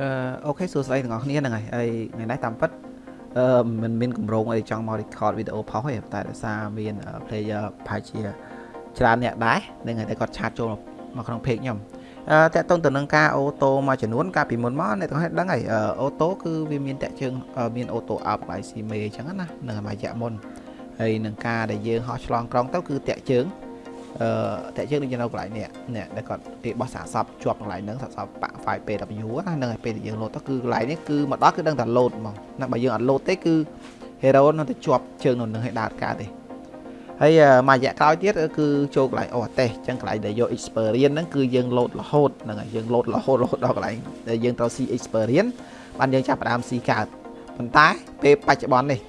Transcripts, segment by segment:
អឺអូខេសួស្តីទាំងអស់គ្នាហ្នឹងហើយហើយថ្ងៃនេះតាមពិតអឺមិនមានកម្រងអីចង់មក record វីដេអូផុសទេតែដោយសារមាន player ប្រហែលជាច្រើនអ្នកដែរហ្នឹងហើយតែគាត់ឆាតចូលមកក្នុង page ខ្ញុំអឺតាក់ទងទៅនឹងការអូតូមួយចំនួនកាលពីមុនមកអ្នកទាំងអស់ដឹងហើយអូតូគឺវាមានតាក់ជើងមានអូតូ up IC មេអញ្ចឹងណានឹងមួយរយៈមុនហើយនឹងការដែលយើងហោះឆ្លងក្រុងទៅគឺតាក់ជើងអឺតែយើងនឹងនៅកន្លែងនេះនេះដែលគាត់គេបោះសាកសពជាប់កន្លែងហ្នឹងសាកសពបា ក់ file PW ណាហ្នឹងហើយពេលដែលយើង load ទៅគឺកន្លែងនេះគឺមកដល់គឺដឹងតែ load ហ្មងណាបើយើងអត់ load ទេគឺ hero នៅតែជាប់ជើងនៅនឹងឲ្យដើរកើតទេហើយមួយរយៈក្រោយទៀតគឺចូលកន្លែងអូអតេសអញ្ចឹងកន្លែងដែលយក experience ហ្នឹងគឺយើង load រហូតហ្នឹងហើយយើង load រហូតរហូតដល់កន្លែងដែលយើងត្រូវ see experience បានយើងចាប់ផ្ដើម see កើតប៉ុន្តែពេលបច្ចុប្បន្ននេះ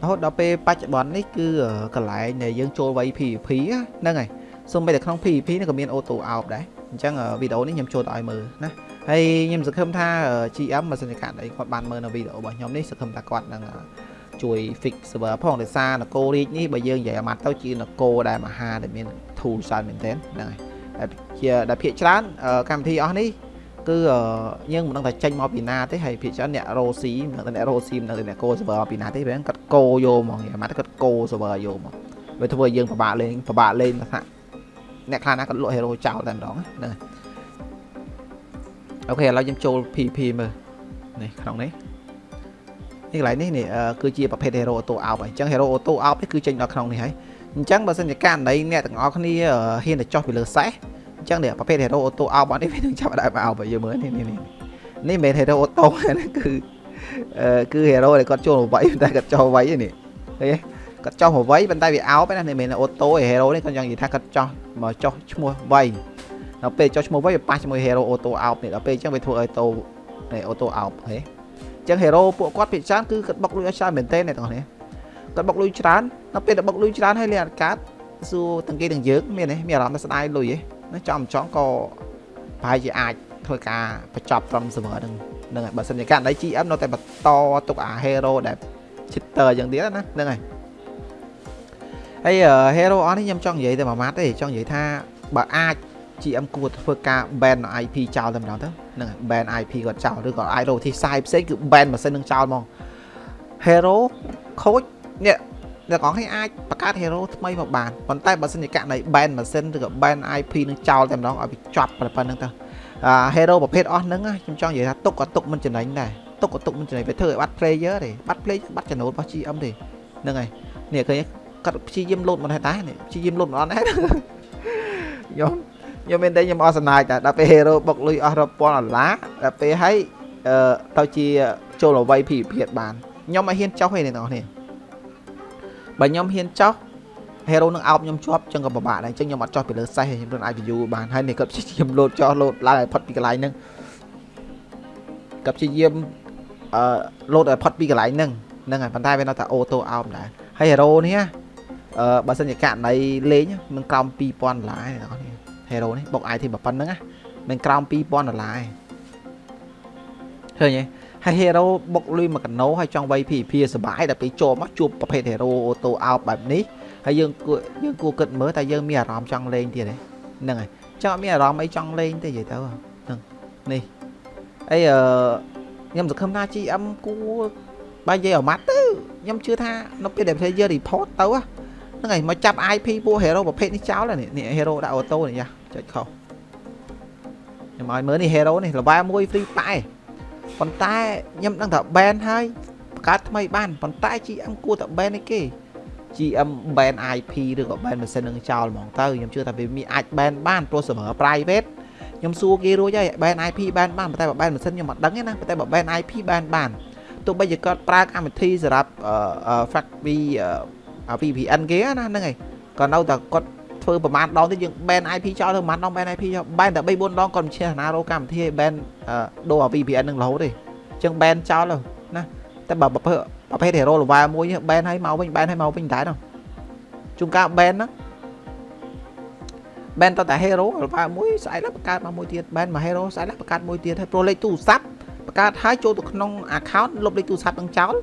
រហូតដល់ពេលបច្ចុប្បន្ននេះគឺកន្លែងដែលយើងចូលវ័យ PVP ហ្នឹងហើយ សូម្បីតែក្នុង PVP នេះក៏មាន auto out ដែរអញ្ចឹងវីដេអូនេះខ្ញុំចូលទៅឲ្យមើលណាហើយខ្ញុំសង្ឃឹមថា GM បើសិនជាកាត់អីគាត់បានមើលនៅវីដេអូរបស់ខ្ញុំនេះសង្ឃឹមថាគាត់នឹងជួយ fix server ផងដោយសារនគររាជនេះបើយើងនិយាយអាម៉ាត់ទៅជានគរដែលមហាដែលមាន tool ច្រើនមែនទែនហ្នឹងហើយជាដែលភាកច្រើនកម្មវិធីអស់នេះគឺយើងមិនដឹងថាចេញមកពីណាទេហើយភាគច្រើនអ្នករ៉ូស៊ីមិនដឹងអ្នករ៉ូស៊ីមិនដឹងអ្នកកូ server ពីណាទេពេលគាត់កូយកមកអាម៉ាត់គាត់កូ server យកមកវាធ្វើឲ្យយើងពិបាកលេងពិបាកលេងថា អ្នកខ្លះណាគាត់លក់ hero ចោលតែម្ដងហ្នឹងអូខេឥឡូវយើងចូល PP មើលនេះក្នុងនេះនេះកន្លែងនេះនេះគឺជាប្រភេទ hero auto out អញ្ចឹង hero auto out នេះគឺចេញដល់ក្នុងនេះហើយអញ្ចឹងបើសិនជាករណីអ្នកទាំងអស់គ្នាហ៊ានទៅចុះពីលើសេះអញ្ចឹងនេះប្រភេទ hero auto អោបនេះវានឹងចាប់ដើមអោបយើងមើលនេះនេះនេះនេះមិនមែន hero auto ណាគឺគឺ hero ដែលគាត់ចូលមកវាយតែគាត់ចុះវាយនេះឃើញ គាត់ចុះមកវាយប៉ុន្តែវាអោបណានេះមិនមែន auto ឯ hero នេះគាត់ចង់និយាយថាគាត់ចុះមកចុះឈ្មោះវាយដល់ពេលចុះឈ្មោះវាយវាប៉ះជាមួយ hero auto អោបនេះដល់ពេលអញ្ចឹងវាធ្វើឲ្យ auto នេះ auto អោបហេអញ្ចឹង hero ពួកគាត់ភាគច្រើនគឺគាត់បុកលុយឲ្យច្រើនមែនទែនអ្នកទាំងនេះគាត់បុកលុយច្រើនដល់ពេលដែលបុកលុយច្រើនហើយលេងអត់កាត់សួរទាំងគេទាំងយើងមានទេមានអារម្មណ៍ថាស្ដាយលុយហ៎ណាចំចង់ក៏ប្រហែលជាអាចធ្វើការបញ្ចប់ត្រឹម server ហ្នឹងហ្នឹងហើយបើសិនជាករណី GM នៅតែបន្តទុកអា hero ដែល cheater យ៉ាងទៀតណាហ្នឹងហើយ ហើយ hero អស់នេះខ្ញុំចង់និយាយតែមួយម៉ាត់ទេចង់និយាយថាបើអាច GM គួរធ្វើការ ban IP ចោលតែម្ដងទៅហ្នឹងហើយ ban IP គាត់ចោលឬក៏អាចរកវិធីសាយផ្សេងគឺ ban ម៉ាស៊ីននឹងចោលហ្មង hero ខូចនេះអ្នកនរគ្នាអាចបង្កើត hero ថ្មីមកបានប៉ុន្តែបើសិនជាករណី ban ម៉ាស៊ីនឬក៏ ban IP នឹងចោលតែម្ដងឲ្យវាចប់ប៉ុណ្្នឹងទៅអា hero ប្រភេទអស់ហ្នឹងខ្ញុំចង់និយាយថាទុកក៏ទុកមិនចំណេញដែរទុកក៏ទុកមិនចំណេញវាធ្វើឲ្យបាត់ player ទេបាត់ player បាត់ចំណូលរបស់ GM ទេហ្នឹងហើយនេះឃើញ គាត់ព្យាយាមលោតមិនដែរនេះព្យាយាមលោតមិនអត់ដែរខ្ញុំខ្ញុំមានតែខ្ញុំអស់សំណាចតែដល់ពេល hero បុកលុយអស់រាប់ពាន់ដុល្លារដល់ពេលឲ្យអឺទៅជាចូលអវ័យភិភិតបានខ្ញុំឲ្យហ៊ានចុះទេអ្នកនរនេះបើខ្ញុំហ៊ានចោះ hero នឹងអោបខ្ញុំជាប់ចឹងក៏ពិបាកដែរអញ្ចឹងខ្ញុំអត់ចោះពីលើសេះខ្ញុំនឹងអាច view បានហើយនេះគាត់ព្យាយាមលោតចោះលោតឡើងឲ្យផុតពីកន្លែងហ្នឹងគាត់ព្យាយាមអឺលោតឲ្យផុតពីកន្លែងហ្នឹងហ្នឹងហើយប៉ុន្តែវានៅតែអូតូអោបដែរហើយ hero នេះ អឺបើសិនជាករណីលេងមិនក្រោម2000ដុល្លារទេអ្នកនរ hero នេះបុក item ប៉ុណ្្នឹងណាមិនក្រោម2000ដុល្លារទេឃើញទេហើយ hero បុកលុយមួយកណោហើយចង់វាយ PVP សបាយដល់ពេលចូលមកជួបប្រភេទ hero auto out បែបនេះហើយយើងគួរយើងគួរគិតមើលតែយើងមានអារម្មណ៍ចង់លេងទៀតហ្នឹងហើយចង់មានអារម្មណ៍អីចង់លេងទេនិយាយទៅហ្នឹងនេះអីអឺខ្ញុំសង្ឃឹមថា GM គួរបើនិយាយអាម៉ាត់ទៅខ្ញុំជឿថានៅពេលដែល player report ទៅ ហ្នឹងហើយមកចាប់ IP ពួក hero ប្រភេទនេះចោលនេះនេះ hero ដាក់ auto នេះយ៉ាចុចខុសខ្ញុំឲ្យមើលនេះ hero នេះ level 1 free ប៉ែប៉ុន្តែខ្ញុំដឹងថា ban ហើយបង្កើតថ្មីបានប៉ុន្តែ GM គួរតែ ban ឯគេ GM ban IP ឬក៏ ban ម៉ាស៊ីននឹងចោលហ្មងទៅខ្ញុំជឿថាវាមានអាច ban បានព្រោះ server private ខ្ញុំសួរគេរួចហើយ ban IP ban បានប៉ុន្តែបើ ban ម៉ាស៊ីនខ្ញុំអត់ដឹងទេណាប៉ុន្តែបើ ban IP ban បានទោះបីជាគាត់ប្រើកម្មវិធីសម្រាប់ factory VPN គេណាហ្នឹងហើយក៏នៅតែគាត់ធ្វើប្រហែលដងទៀតយើង ban IP ចោលទៅប្រហែលដង ban IP ចោល ban តែ3 4ដងគាត់មិនឈ្នះណារោកម្មវិធីឲ្យ ban ដូរ VPN នឹងរហូតទេអញ្ចឹង ban ចោលទៅណាតែបើប្រភេទប្រភេទ hero លវ៉ាមួយ ban ឲ្យមកវិញ ban ឲ្យមកវិញដែរនោះជួនកាល ban ហ្នឹង ban តតែ hero លវ៉ាមួយស្អែកឡើងបង្កើតមកមួយទៀត ban មក hero ស្អែកឡើងបង្កើតមួយទៀតហើយប្រូលេខទូរស័ព្ទបង្កើតឲ្យចូលទៅក្នុង account លុបលេខទូរស័ព្ទនឹងចោល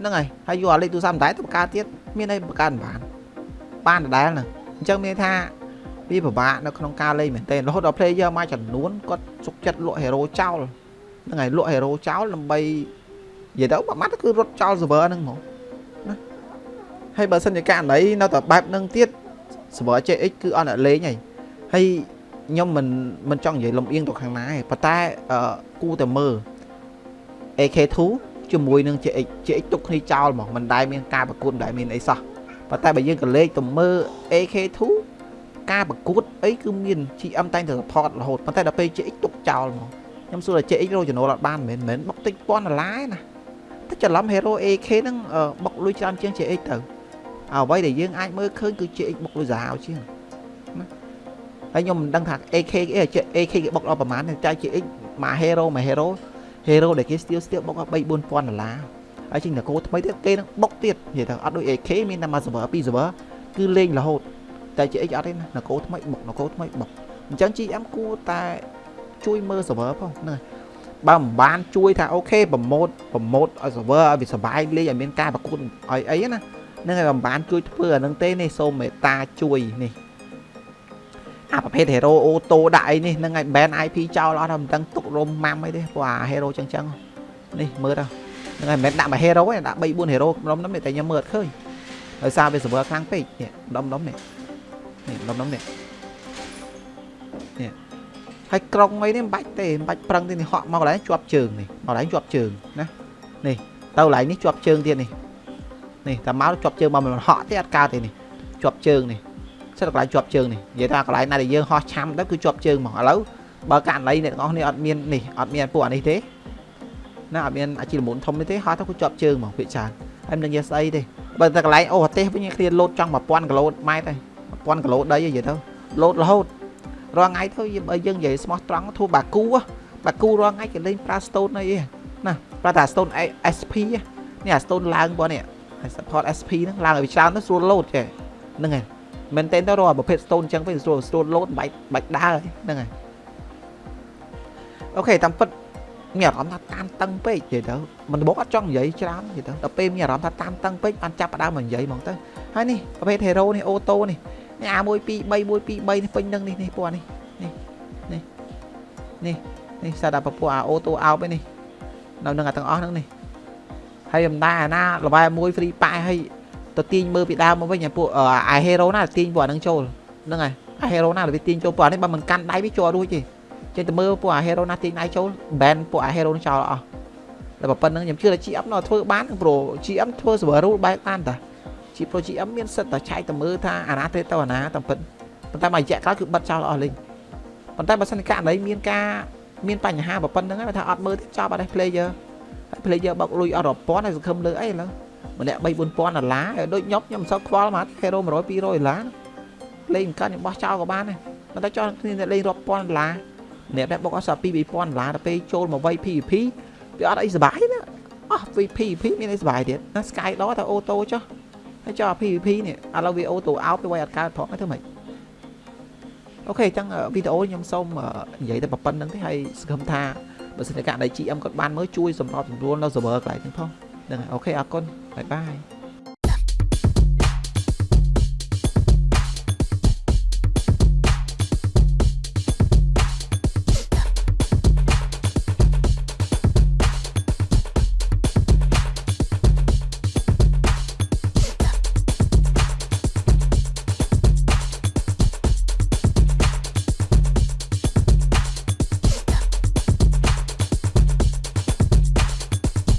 ហ្នឹងហើយហើយយកលេខទូរស័ព្ទមិនដែរទៅបង្កើតទៀតមានអីបង្កើតបានបានដដែលហ្នឹងអញ្ចឹងមានថាវាពិបាកនៅក្នុងការលេងមែនទែនរហូតដល់ player មួយចំនួនគាត់សុកចិត្តលក់ hero ចោលហ្នឹងហើយលក់ hero ចោលដើម្បីនិយាយទៅមួយម៉ាត់គឺរត់ចោល server ហ្នឹងហ្មងណាហើយបើសិនជាករណីនៅតែបែបហ្នឹងទៀត server JX គឺអត់អ្នកលេងហើយហើយខ្ញុំមិនមិនចង់និយាយលំអៀងទៅខាងណាទេប៉ុន្តែគូតែមើល AK2 ជាមួយនឹង JX JX ទុកគ្នាចោលហ្មងមិនដែលមានការប្រកួតមិនដែលមានអីសោះប៉ុន្តែបើយើងក៏លេខទៅមើល AK2 ការប្រកួតអីគឺមាន GM តែងតែ support រហូតប៉ុន្តែដល់ពេល JX ទុកចោលហ្មងខ្ញុំសួរថា JX រកចំណូលអត់បានមែនមែនបុកតិចពាន់ដុល្លារណាតែច្រឡំ Hero AK ហ្នឹងបុកលុយច្រើនជាង JX ទៅអ្វីដែលយើងអាចមើលឃើញគឺ JX បុកលុយសាហាវជាងណាហើយខ្ញុំមិនដឹងថា AK អី AK គេបុកដល់ប្រហែលតែ JX មួយ Hero មួយ Hero Hero ដែលគេស្ទៀវស្ទៀវបុកដល់3 4000ដុល្លារហើយជាងតកោថ្មីទៀតគេនឹងបុកទៀតនិយាយទៅអត់ដូច AK មានតែមួយ server ពីរ server គឺលេងរហូតតែ GX អត់ទេណានគរថ្មីបុកនគរថ្មីបុកអញ្ចឹង GM គួរតែជួយមើល server ផងហ្នឹងបើមិនបានជួយថាអូខេប្រម៉ូតប្រម៉ូតឲ្យ server ឲ្យវាសុបាយលេងឲ្យមានការប្រកួតឲ្យអីណាហ្នឹងហើយមិនបានជួយធ្វើអាហ្នឹងទេនេះសូមមេត្តាជួយនេះ អាប្រភេទ hero អូតូដាក់អីនេះហ្នឹងហើយ ban IP ចោលអត់មិនដឹងទុករុំម៉ាំអីទេព្រោះអា hero ចឹងចឹងនេះមើលទៅហ្នឹងហើយមិនមែនដាក់មួយ hero ទេដាក់3 4 hero ក្រុមហ្នឹងតែខ្ញុំមើលអត់ឃើញដោយសារវា server ខ្លាំងពេកនេះដុំដុំនេះនេះដុំដុំនេះនេះហើយក្រុងអីនេះមិនបាច់ទេមិនបាច់ប្រឹងទេនេះហក់មកកន្លែងជាប់ជើងនេះមកកន្លែងជាប់ជើងណានេះទៅកន្លែងនេះជាប់ជើងទៀតនេះនេះតែមកជាប់ជើងមកមិនហក់ទេអត់កើតទេនេះជាប់ជើងនេះ សិតកន្លែងជាប់ជើងនេះនិយាយថាកន្លែងណាដែលយើងហោះឆាំទៅគឺជាប់ជើងហ្មងឥឡូវបើករណីអ្នកទាំងអស់គ្នាអត់មាននេះអត់មានពួកអានេះទេណាអត់មានអាជីលមុនធំនេះទេហោះទៅគឺជាប់ជើងហ្មងភាគច្រើនហើយមិនដឹងនិយាយស្អីទេបើតែកន្លែងអូប្រទេសវិញគ្នាលោតចង់1000គីឡូម៉ែត្រហើយ1000គីឡូដីនិយាយទៅលោតរហូតរាល់ថ្ងៃទៅបើយើងនិយាយស្មោះត្រង់ធូរបាគូបាគូរាល់ថ្ងៃគេលេងប្រើ stone អីណាប្រើតែ stone SP នេះអា stone ឡើងបងនេះ support SP ហ្នឹងឡើងឲ្យវាច្រើនទៅស្រួលលោតចេះហ្នឹងហើយ មែនតើទៅរកប្រភេទ stone អញ្ចឹងវិញស្រួលស្រួលលោតបាច់បាច់ដើរហ្នឹងហើយអូខេតាមពិតមានអារម្មណ៍ថាតានតឹងពេកនិយាយទៅមិនបោកអត់ចង់និយាយច្រើននិយាយទៅដល់ពេលមានអារម្មណ៍ថាតានតឹងពេកបានចាប់ផ្ដើមមកនិយាយហ្មងទៅហើយនេះប្រភេទ hero នេះអូតូនេះនេះអា1 2 3 1 2 3នេះពេញនឹងនេះនេះពណ៌នេះនេះនេះនេះនេះសាដាពពួកអាអូតូអោបឯនេះនៅនឹងអាទាំងអស់ហ្នឹងនេះហើយអំដាអាណាលបែមួយ free ប៉ែហើយ ទៅទាញមើលពីដើមមកវិញអាពួកអា hero ណាទាញពួកអាហ្នឹងចូលហ្នឹងហើយអា hero ណាវាទាញចូលពួកអានេះបើមិនកាន់ដៃវាជាប់រួចទេចេះតែមើលពួកអា hero ណាទាញដៃចូល ban ពួកអា hero នឹងចោលអស់តែប៉ុណ្្នឹងខ្ញុំជឿថា GM នៅធ្វើបានព្រោះ GM ធ្វើ server rule បែបបានតាជី Pro GM មានសិទ្ធតែឆែកទៅមើលថាអាណាទេទៅអាណាតាមពិតប៉ុន្តែមួយរយៈក្រោយគឺបិទចោលអស់លេងប៉ុន្តែបើសិនករណីមានការមានបញ្ហាប៉ុណ្្នឹងហើយថាអត់មើលទេចប់អត់ទេ player ហើយ player បោកលុយអត់រាប់ពាន់ហើយសង្ឃឹមលើអីឥឡូវ ម្នាក់3 4000ដុល្លារដូចខ្ញុំខ្ញុំមិនសូវខ្វល់មក hero 100 200ដុល្លារលេងមិនកើតខ្ញុំបោះចោលក៏បានដែរប៉ុន្តែចោលគ្នាលេងរាប់ពាន់ដុល្លារអ្នកដែលបុកអស់សល់2 2000ដុល្លារទៅពេលចូលមកវ័យ PVP វាអត់អីសុបាយណាអស់ PVP មានអីសុបាយទៀតណា Sky ដល់តែ auto ចុះហើយចុះ PVP នេះឥឡូវវា auto អោបទៅវ័យអត់កើតផងធ្វើម៉េច OK អញ្ចឹងវីដេអូខ្ញុំសូមនិយាយតែប៉ុណ្្នឹងទេហើយសង្ឃឹមថាបើសិនជាករណី GM គាត់បានមើលជួយសម្របសម្រួលនៅ server កន្លែងហ្នឹងផង ហ្នឹងហើយ OK អរគុណបាយបាយ